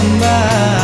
Kembang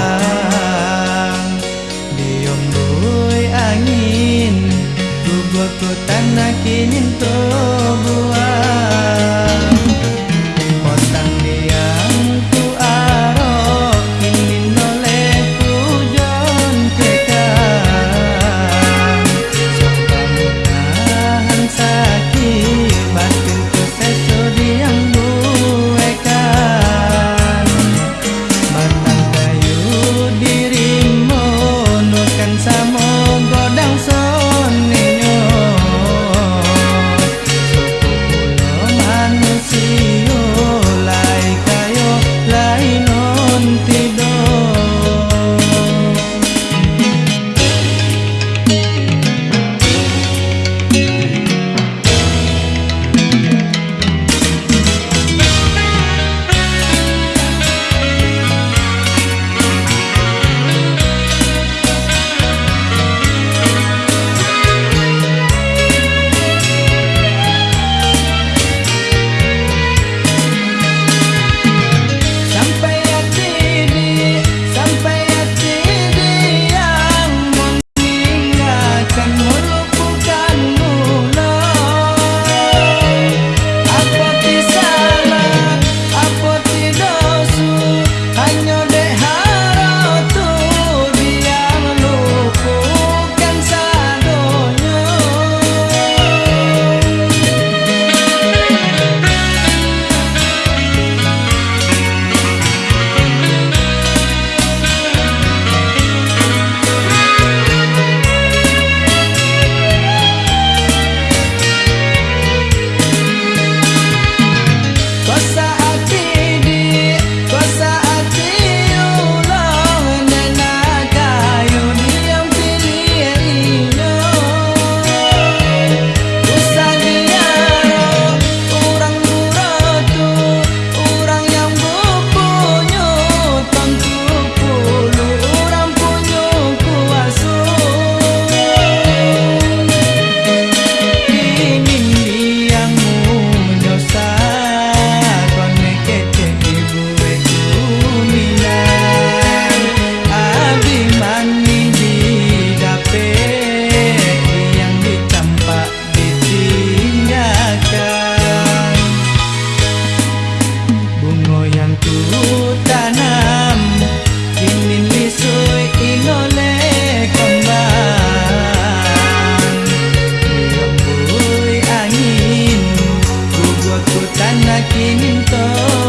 então.